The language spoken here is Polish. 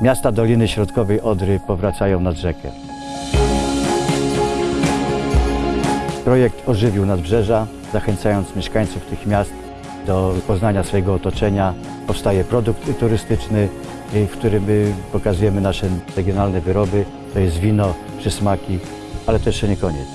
Miasta Doliny Środkowej Odry powracają nad rzekę. Projekt ożywił nadbrzeża, zachęcając mieszkańców tych miast do poznania swojego otoczenia. Powstaje produkt turystyczny, y, w którym y, pokazujemy nasze regionalne wyroby. To jest wino, przysmaki, ale to jeszcze nie koniec.